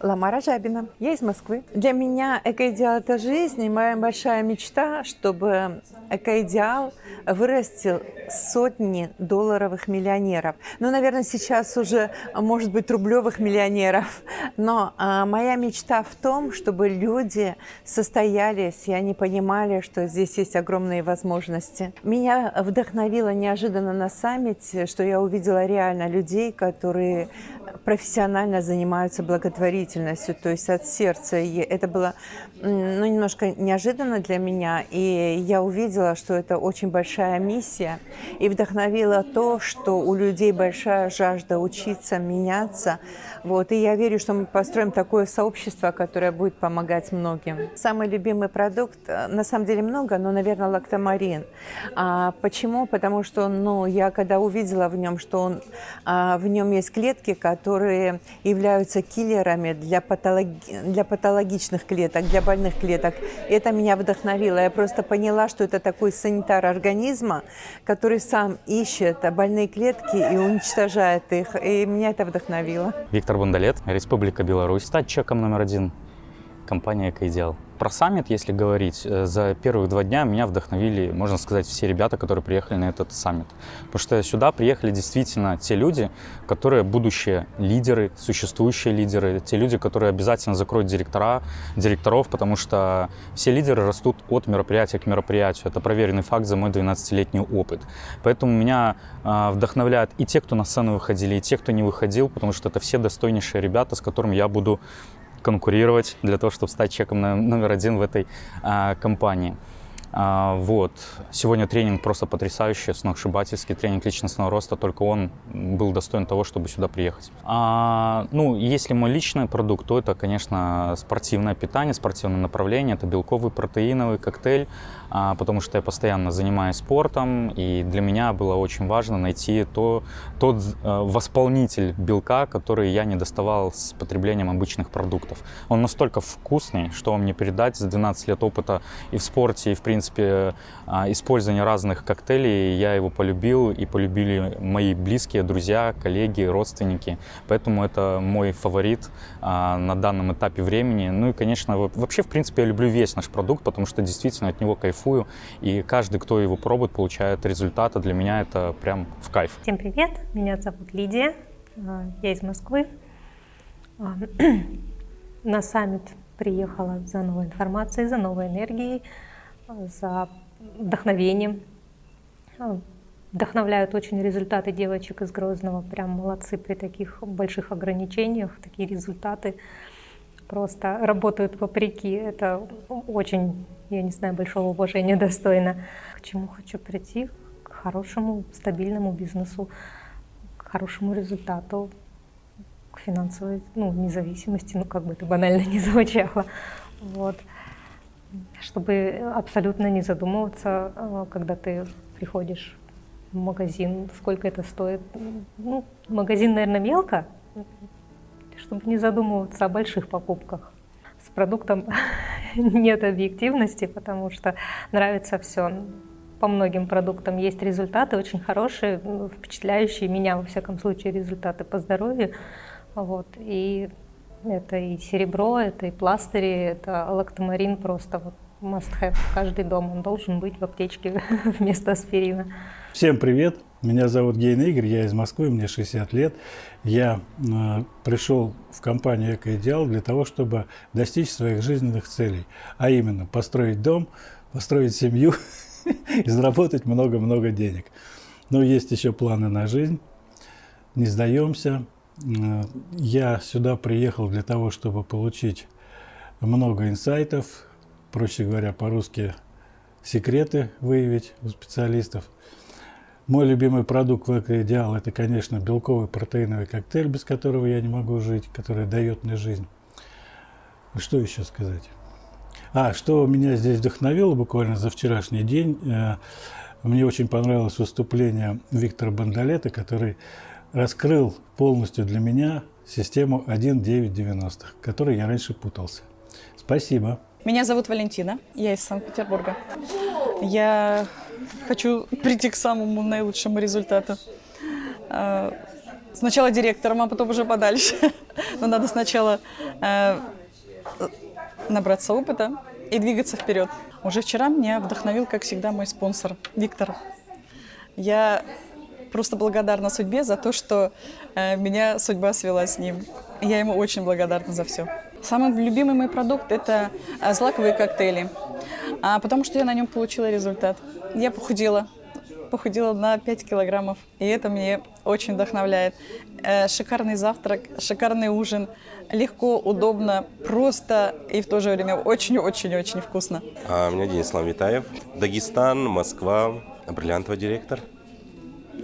Ламара Жабина. Я из Москвы. Для меня экоидеал – это жизнь, и моя большая мечта, чтобы экоидеал вырастил сотни долларовых миллионеров. Ну, наверное, сейчас уже, может быть, рублевых миллионеров. Но а, моя мечта в том, чтобы люди состоялись, и они понимали, что здесь есть огромные возможности. Меня вдохновило неожиданно на саммите, что я увидела реально людей, которые профессионально занимаются благотворительностью, то есть от сердца. И это было ну, немножко неожиданно для меня, и я увидела, что это очень большая миссия, и вдохновило то, что у людей большая жажда учиться, меняться. Вот. И я верю, что мы построим такое сообщество, которое будет помогать многим. Самый любимый продукт, э, на самом деле много, но, наверное, лактомарин. А почему? Потому что ну, я когда увидела в нем, что он, а, в нем есть клетки, которые являются киллерами для, патологи для патологичных клеток, для больных клеток. Это меня вдохновило. Я просто поняла, что это такой санитар организма, который сам ищет больные клетки и уничтожает их. И меня это вдохновило. Виктор Бондолет, Республика Беларусь. Стать чеком номер один. Компания «Экоидеал». Про саммит, если говорить, э, за первых два дня меня вдохновили, можно сказать, все ребята, которые приехали на этот саммит. Потому что сюда приехали действительно те люди, которые будущие лидеры, существующие лидеры, те люди, которые обязательно закроют директора, директоров, потому что все лидеры растут от мероприятия к мероприятию. Это проверенный факт за мой 12-летний опыт. Поэтому меня э, вдохновляют и те, кто на сцену выходили, и те, кто не выходил, потому что это все достойнейшие ребята, с которыми я буду конкурировать для того, чтобы стать чеком номер один в этой а, компании. А, вот. Сегодня тренинг просто потрясающий, сногсшибательский тренинг личностного роста, только он был достоин того, чтобы сюда приехать. А, ну, если мой личный продукт, то это, конечно, спортивное питание, спортивное направление, это белковый протеиновый коктейль, потому что я постоянно занимаюсь спортом, и для меня было очень важно найти то, тот а, восполнитель белка, который я не доставал с потреблением обычных продуктов. Он настолько вкусный, что вам не передать за 12 лет опыта и в спорте, и в принципе а, использование разных коктейлей, я его полюбил и полюбили мои близкие, друзья, коллеги, родственники. Поэтому это мой фаворит а, на данном этапе времени. Ну и, конечно, вообще, в принципе, я люблю весь наш продукт, потому что действительно от него кайфую. И каждый, кто его пробует, получает результаты. Для меня это прям в кайф. Всем привет, меня зовут Лидия, а, я из Москвы. На саммит приехала за новой информацией, за новой энергией за вдохновением. Вдохновляют очень результаты девочек из Грозного. Прям молодцы при таких больших ограничениях. Такие результаты просто работают вопреки. Это очень, я не знаю, большого уважения достойно. К чему хочу прийти? К хорошему, стабильному бизнесу, к хорошему результату, к финансовой ну, независимости, ну как бы это банально не звучало. Вот чтобы абсолютно не задумываться, э, когда ты приходишь в магазин, сколько это стоит. Ну, магазин, наверное, мелко, чтобы не задумываться о больших покупках. С продуктом нет объективности, потому что нравится все. По многим продуктам есть результаты очень хорошие, впечатляющие меня, во всяком случае, результаты по здоровью. Вот. И это и серебро, это и пластыри, это лактомарин просто вот must have. Каждый дом он должен быть в аптечке вместо аспирина. Всем привет! Меня зовут Гейн Игорь, я из Москвы, мне 60 лет. Я э, пришел в компанию «Экоидеал» для того, чтобы достичь своих жизненных целей. А именно, построить дом, построить семью и заработать много-много денег. Но есть еще планы на жизнь. Не сдаемся, я сюда приехал для того, чтобы получить много инсайтов, проще говоря, по-русски секреты выявить у специалистов. Мой любимый продукт в Экоидеал – это, конечно, белковый протеиновый коктейль, без которого я не могу жить, который дает мне жизнь. Что еще сказать? А, что меня здесь вдохновило буквально за вчерашний день, э, мне очень понравилось выступление Виктора Бандалета, который раскрыл полностью для меня систему 1.9.90, которой я раньше путался. Спасибо. Меня зовут Валентина, я из Санкт-Петербурга. Я хочу прийти к самому наилучшему результату. А, Сначала директором, а потом уже подальше. Но надо сначала э, набраться опыта и двигаться вперед. Уже вчера меня вдохновил, как всегда, мой спонсор Виктор. Я просто благодарна судьбе за то, что э, меня судьба свела с ним. Я ему очень благодарна за все. Самый любимый мой продукт – это э, злаковые коктейли, а, потому что я на нем получила результат. Я похудела, похудела на 5 килограммов, и это мне очень вдохновляет. Э, шикарный завтрак, шикарный ужин, легко, удобно, просто и в то же время очень-очень-очень вкусно. А, меня Денис Витаев, Дагестан, Москва, бриллиантовый директор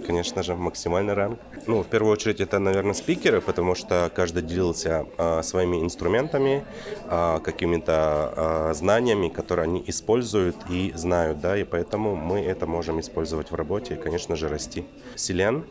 конечно же, максимальный ранг. Ну, в первую очередь, это, наверное, спикеры, потому что каждый делился а, своими инструментами, а, какими-то а, знаниями, которые они используют и знают, да, и поэтому мы это можем использовать в работе и, конечно же, расти. Селен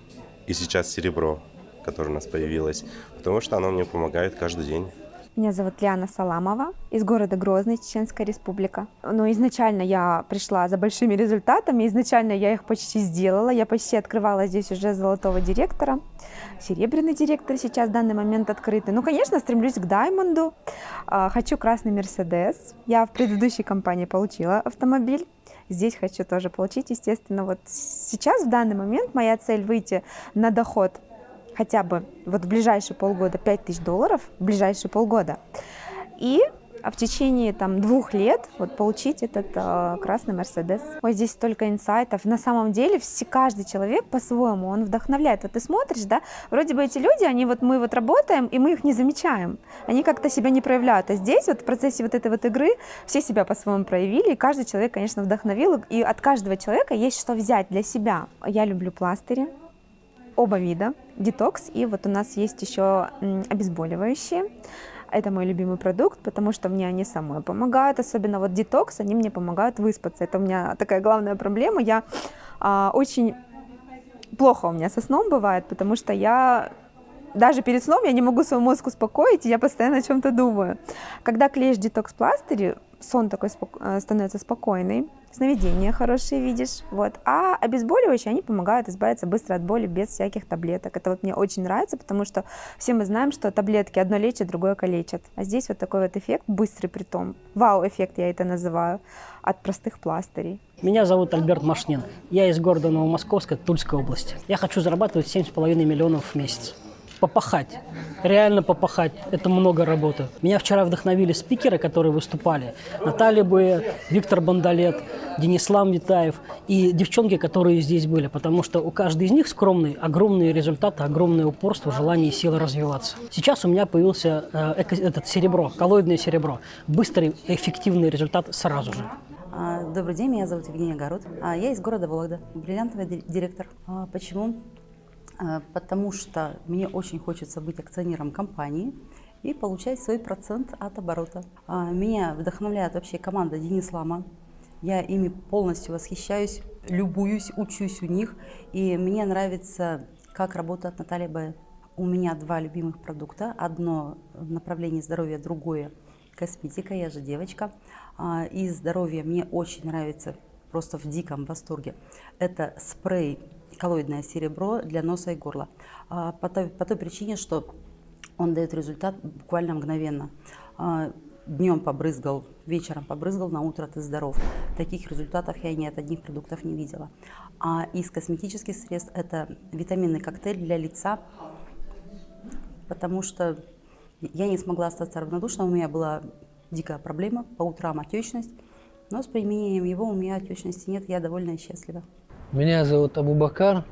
и сейчас серебро, которое у нас появилось, потому что оно мне помогает каждый день. Меня зовут Лиана Саламова из города Грозный, Чеченская республика. Но изначально я пришла за большими результатами, изначально я их почти сделала, я почти открывала здесь уже золотого директора, серебряный директор сейчас в данный момент открытый. Ну, конечно, стремлюсь к Даймонду, а, хочу красный Мерседес. Я в предыдущей компании получила автомобиль, здесь хочу тоже получить, естественно. Вот сейчас, в данный момент, моя цель выйти на доход хотя бы вот в ближайшие полгода 5 тысяч долларов, в ближайшие полгода, и а в течение там двух лет вот получить этот э, красный Мерседес. Ой, здесь столько инсайтов. На самом деле все, каждый человек по-своему, он вдохновляет. Вот ты смотришь, да, вроде бы эти люди, они вот мы вот работаем, и мы их не замечаем. Они как-то себя не проявляют. А здесь вот в процессе вот этой вот игры все себя по-своему проявили, и каждый человек, конечно, вдохновил, и от каждого человека есть что взять для себя. Я люблю пластыри, оба вида, детокс, и вот у нас есть еще обезболивающие. Это мой любимый продукт, потому что мне они самой помогают, особенно вот детокс, они мне помогают выспаться. Это у меня такая главная проблема. Я а, очень плохо у меня со сном бывает, потому что я даже перед сном я не могу свой мозг успокоить, и я постоянно о чем-то думаю. Когда клеишь детокс-пластыри, сон такой спок э, становится спокойный, сновидения хорошие видишь, вот. А обезболивающие, они помогают избавиться быстро от боли без всяких таблеток. Это вот мне очень нравится, потому что все мы знаем, что таблетки одно лечат, другое калечат. А здесь вот такой вот эффект, быстрый при том, вау-эффект я это называю, от простых пластырей. Меня зовут Альберт Машнин. Я из города Новомосковска, Тульской области. Я хочу зарабатывать 7,5 миллионов в месяц попахать, реально попахать. Это много работы. Меня вчера вдохновили спикеры, которые выступали. Наталья Буэ, Виктор Бандалет, Денислам Витаев и девчонки, которые здесь были. Потому что у каждой из них скромные, огромные результаты, огромное упорство, желание и сила развиваться. Сейчас у меня появился э, этот серебро, коллоидное серебро. Быстрый, эффективный результат сразу же. А, добрый день, меня зовут Евгения Город. А, я из города Вологда, бриллиантовый директор. А, почему? Э, потому что мне очень хочется быть акционером компании и получать свой процент от оборота. А, меня вдохновляет вообще команда Денис Лама. Я ими полностью восхищаюсь, любуюсь, учусь у них. И мне нравится, как работает Наталья Б. У меня два любимых продукта. Одно в направлении здоровья, другое косметика. Я же девочка. А, и здоровье мне очень нравится, просто в диком восторге. Это спрей коллоидное серебро для носа и горла. А, по той, по той причине, что он дает результат буквально мгновенно. А, Днем побрызгал, вечером побрызгал, на утро ты здоров. Таких результатов я ни от одних продуктов не видела. А из косметических средств это витаминный коктейль для лица, потому что я не смогла остаться равнодушной. У меня была дикая проблема, по утрам отечность, но с применением его у меня отечности нет, я довольна и счастлива. Меня зовут Абубакар,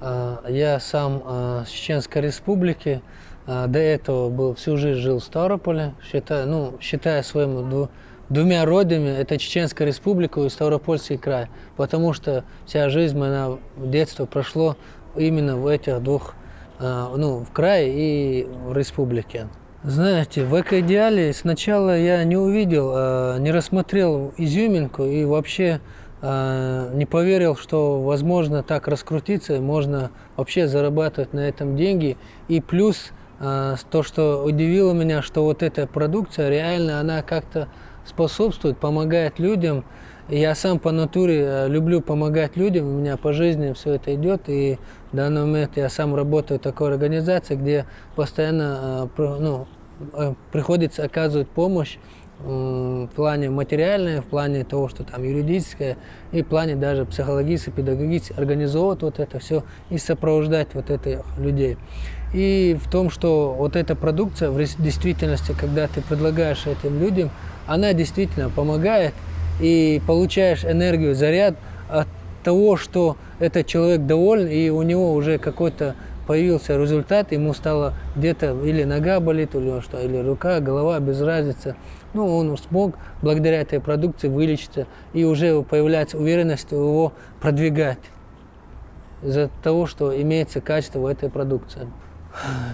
а, я сам а, с Чеченской республики. А, до этого был, всю жизнь жил в Ставрополе, считая, ну, считая своими двумя родами, это Чеченская республика и Ставропольский край, потому что вся жизнь моя детство прошло именно в этих двух, ну, в крае и в республике. Знаете, в эко-идеале сначала я не увидел, не рассмотрел изюминку и вообще не поверил, что возможно так раскрутиться, можно вообще зарабатывать на этом деньги. И плюс а, то, что удивило меня, что вот эта продукция реально, она как-то способствует, помогает людям. Я сам по натуре э, люблю помогать людям, у меня по жизни все это идет, и В данный момент я сам работаю в такой организации, где постоянно э, ну, э, приходится оказывать помощь в плане материальной, в плане того, что там юридическое, и в плане даже психологически, педагогически, организовывать вот это все и сопровождать вот этих людей. И в том, что вот эта продукция в действительности, когда ты предлагаешь этим людям, она действительно помогает, и получаешь энергию, заряд от того, что этот человек доволен, и у него уже какой-то появился результат, ему стало где-то или нога болит, или что, или рука, голова, без разницы. Ну, он смог благодаря этой продукции вылечиться, и уже появляется уверенность его продвигать из-за того, что имеется качество в этой продукции.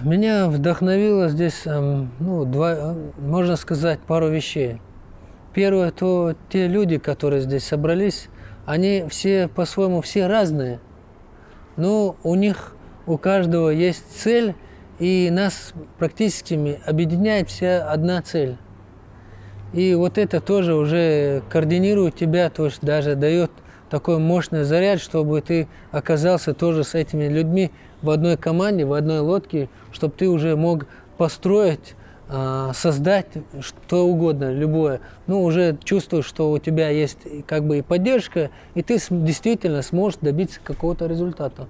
Меня вдохновило здесь, эм, ну, два, э, можно сказать, пару вещей. Первое, то те люди, которые здесь собрались, они все по-своему все разные, но у них у каждого есть цель, и нас практически объединяет вся одна цель. И вот это тоже уже координирует тебя, то есть даже дает такой мощный заряд, чтобы ты оказался тоже с этими людьми в одной команде, в одной лодке, чтобы ты уже мог построить, а, создать что угодно, любое. Ну, уже чувствуешь, что у тебя есть как бы и поддержка, и ты действительно сможешь добиться какого-то результата.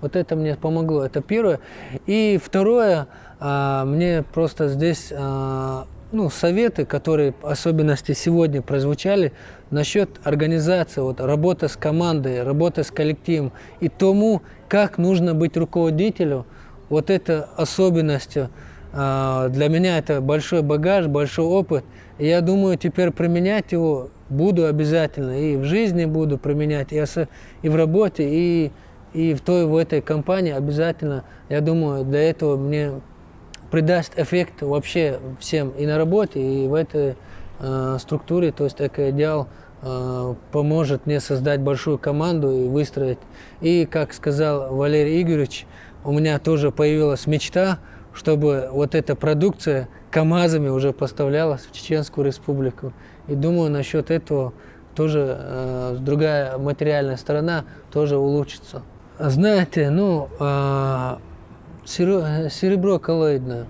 Вот это мне помогло, это первое. И второе, а, мне просто здесь а, ну, советы, которые особенности сегодня прозвучали насчет организации, вот, работы с командой, работы с коллективом и тому, как нужно быть руководителю, вот это особенностью. а, Для меня это большой багаж, большой опыт. Я думаю, теперь применять его буду обязательно. И в жизни буду применять, и в работе, и, и в той, в этой компании обязательно. Я думаю, для этого мне придаст эффект вообще всем и на работе, и в этой э, структуре. То есть Экоидеал э, поможет мне создать большую команду и выстроить. И, как сказал Валерий Игоревич, у меня тоже появилась мечта, чтобы вот эта продукция КАМАЗами уже поставлялась в Чеченскую республику. И думаю, насчет этого тоже э, другая материальная сторона тоже улучшится. Знаете, ну, э, серебро коллоидное.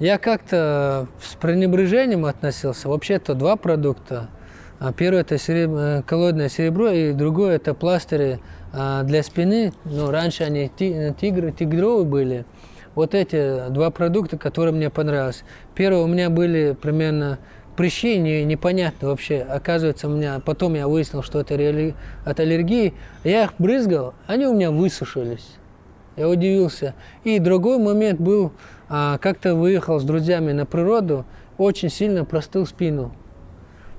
Я как-то с пренебрежением относился. Вообще-то два продукта. А Первое это сереб- э, коллоидное серебро, и другое это пластыри а, для спины. Ну, раньше они ти- тигры, тигровые были. Вот эти два продукта, которые мне понравились. Первое, у меня были примерно прыщи, не, непонятно вообще. Оказывается, у меня, потом я выяснил, что это от аллергии. Я их брызгал, они у меня высушились. Я удивился. И другой момент был, а, как-то выехал с друзьями на природу, очень сильно простыл спину.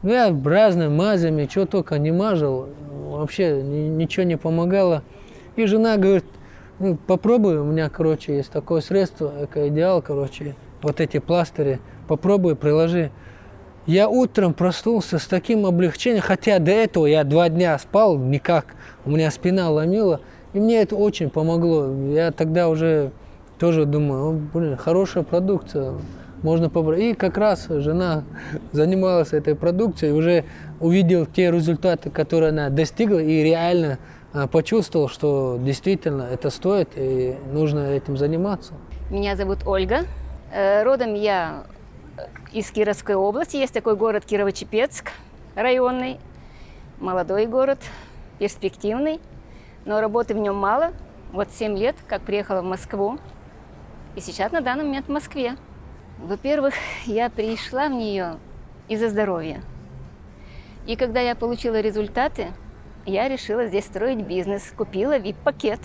Ну, я разными мазями, что только не мажил, вообще ни- ничего не помогало. И жена говорит, ну, попробуй, у меня, короче, есть такое средство, экоидеал, короче, вот эти пластыри, попробуй, приложи. Я утром проснулся с таким облегчением, хотя до этого я два дня спал никак, у меня спина ломила, и мне это очень помогло. Я тогда уже тоже думаю, «О, блин, хорошая продукция, можно побрать. И как раз жена занималась этой продукцией, уже увидел те результаты, которые она достигла, и реально а, почувствовал, что действительно это стоит, и нужно этим заниматься. Меня зовут Ольга. Э, Родом я э, из Кировской области. Есть такой город Кирово-Чепецк, районный, молодой город, перспективный, но работы в нем мало. Вот 7 лет, как приехала в Москву, и сейчас на данный момент в Москве. Во-первых, я пришла в нее из-за здоровья. И когда я получила результаты, я решила здесь строить бизнес, купила VIP-пакет.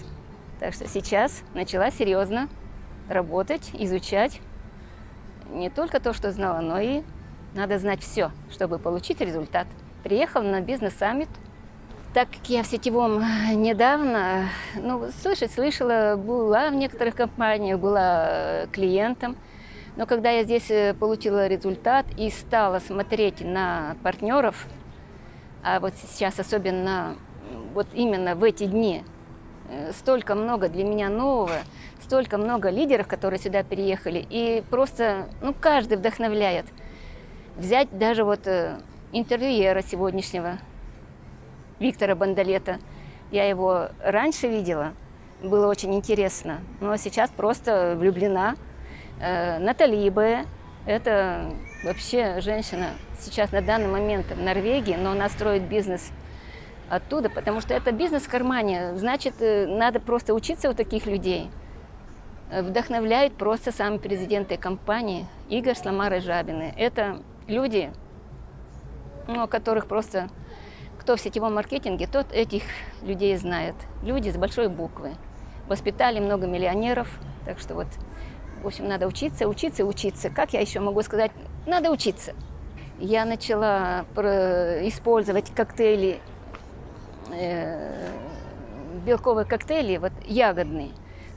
Так что сейчас начала серьезно работать, изучать не только то, что знала, но и надо знать все, чтобы получить результат. Приехала на бизнес-саммит. Так как я в сетевом недавно, ну, слышать слышала, была в некоторых компаниях, была э, клиентом. Но когда я здесь э, получила результат и стала смотреть на партнеров, а вот сейчас особенно вот именно в эти дни э, столько много для меня нового, столько много лидеров, которые сюда переехали, и просто, ну, каждый вдохновляет. Взять даже вот э, интервьюера сегодняшнего, Виктора Бандалета. Я его раньше видела, было очень интересно. Но сейчас просто влюблена. Э, Натали Б. Это вообще женщина сейчас на данный момент в Норвегии, но она строит бизнес оттуда, потому что это бизнес в кармане. Значит, э, надо просто учиться у таких людей. Э, Вдохновляют просто сами президенты компании Игорь Сломар и Жабины. Это люди, ну, которых просто кто в сетевом маркетинге, тот этих людей знает. Люди с большой буквы. Воспитали много миллионеров, так что вот, в общем, надо учиться, учиться, учиться. Как я еще могу сказать? Надо учиться. Я начала использовать коктейли, э, белковые коктейли, вот ягодные.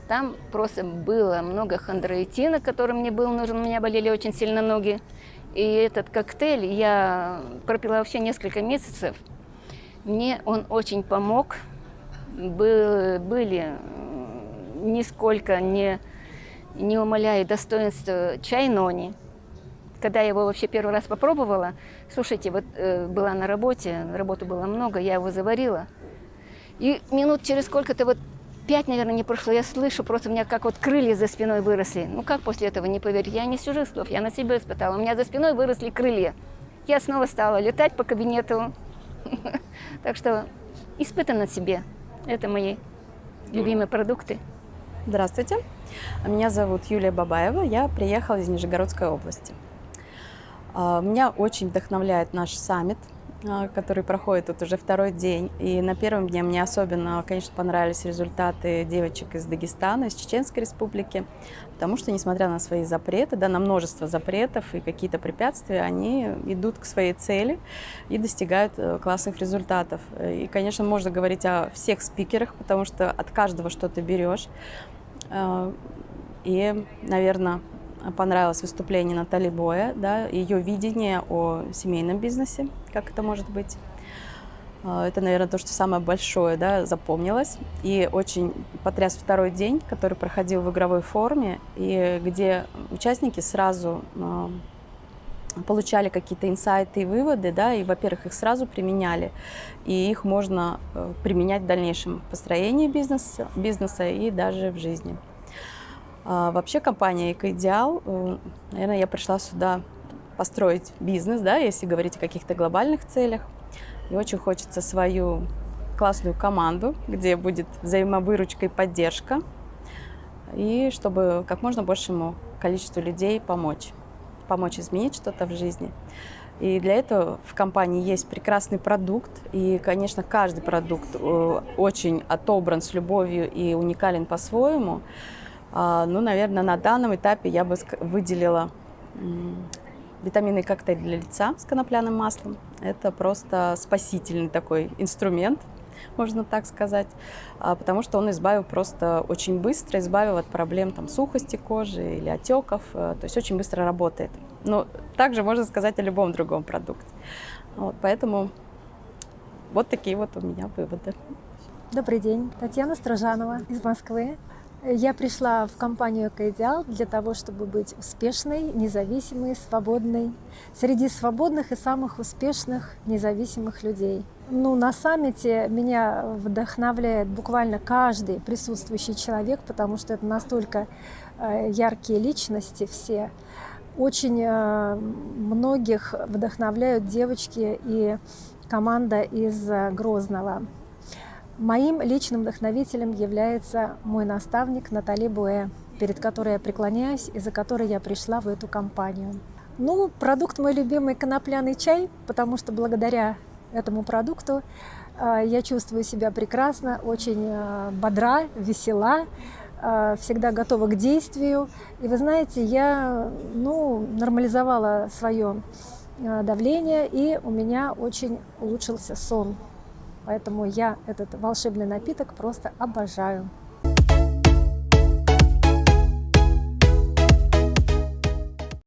Там просто было много хондроитина, который мне был нужен, у меня болели очень сильно ноги. И этот коктейль я пропила вообще несколько месяцев. Мне он очень помог. Был, были нисколько не, не умаляя достоинства чай нони. Когда я его вообще первый раз попробовала, слушайте, вот э, была на работе, работы было много, я его заварила. И минут через сколько-то, вот пять, наверное, не прошло, я слышу, просто у меня как вот крылья за спиной выросли. Ну как после этого не поверить? Я не сижу слов, я на себе испытала. У меня за спиной выросли крылья. Я снова стала летать по кабинету, Так что испытай на себе. Это мои любимые продукты. Здравствуйте, меня зовут Юлия Бабаева, я приехала из Нижегородской области. А, меня очень вдохновляет наш саммит – который проходит тут уже второй день. И на первом дне мне особенно, конечно, понравились результаты девочек из Дагестана, из Чеченской республики, потому что, несмотря на свои запреты, да, на множество запретов и какие-то препятствия, они идут к своей цели и достигают э, классных результатов. И, конечно, можно говорить о всех спикерах, потому что от каждого что то берешь. А, и, наверное, понравилось выступление Натали Боя, да, ее видение о семейном бизнесе, как это может быть. А, это, наверное, то, что самое большое да, запомнилось. И очень потряс второй день, который проходил в игровой форме, и где участники сразу а, получали какие-то инсайты и выводы, да, и, во-первых, их сразу применяли, и их можно э, применять в дальнейшем построении бизнеса, бизнеса и даже в жизни. А, вообще компания «Экоидеал», наверное, я пришла сюда построить бизнес, да, если говорить о каких-то глобальных целях. И очень хочется свою классную команду, где будет взаимовыручка и поддержка, и чтобы как можно большему количеству людей помочь, помочь изменить что-то в жизни. И для этого в компании есть прекрасный продукт, и, конечно, каждый продукт э, очень отобран с любовью и уникален по-своему. А, ну, наверное, на данном этапе я бы выделила витаминный коктейль для лица с конопляным маслом. Это просто спасительный такой инструмент, можно так сказать, а, потому что он избавил просто очень быстро, избавил от проблем там, сухости кожи или отеков, э, то есть очень быстро работает. Но также можно сказать о любом другом продукте. Вот, поэтому вот такие вот у меня выводы. Добрый день, Татьяна Строжанова из Москвы. Я пришла в компанию «Экоидеал» для того, чтобы быть успешной, независимой, свободной, среди свободных и самых успешных независимых людей. Ну, на саммите меня вдохновляет буквально каждый присутствующий человек, потому что это настолько э, яркие личности все. Очень э, многих вдохновляют девочки и команда из э, Грозного. Моим личным вдохновителем является мой наставник Натали Буэ, перед которой я преклоняюсь и за которой я пришла в эту компанию. Ну, продукт мой любимый конопляный чай, потому что благодаря этому продукту э, я чувствую себя прекрасно, очень э, бодра, весела, э, всегда готова к действию. И вы знаете, я ну, нормализовала свое давление, и у меня очень улучшился сон. Поэтому я этот волшебный напиток просто обожаю.